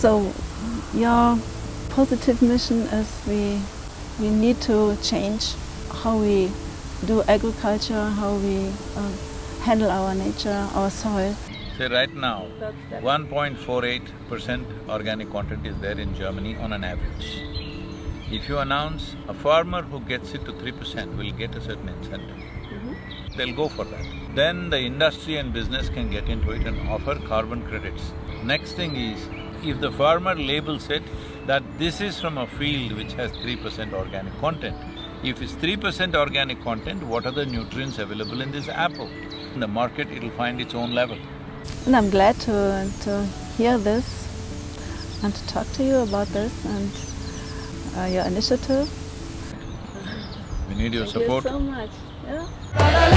So your positive mission is we, we need to change how we do agriculture, how we uh, handle our nature, our soil. Say right now, one point four eight percent organic content is there in Germany on an average. If you announce a farmer who gets it to three percent will get a certain incentive, they'll go for that. Then the industry and business can get into it and offer carbon credits. Next thing is, if the farmer labels it that this is from a field which has three percent organic content, if it's three percent organic content, what are the nutrients available in this apple? In the market, it'll find its own level. And I'm glad to, to hear this and to talk to you about this and uh, your initiative. We need your Thank support. you so much. Yeah.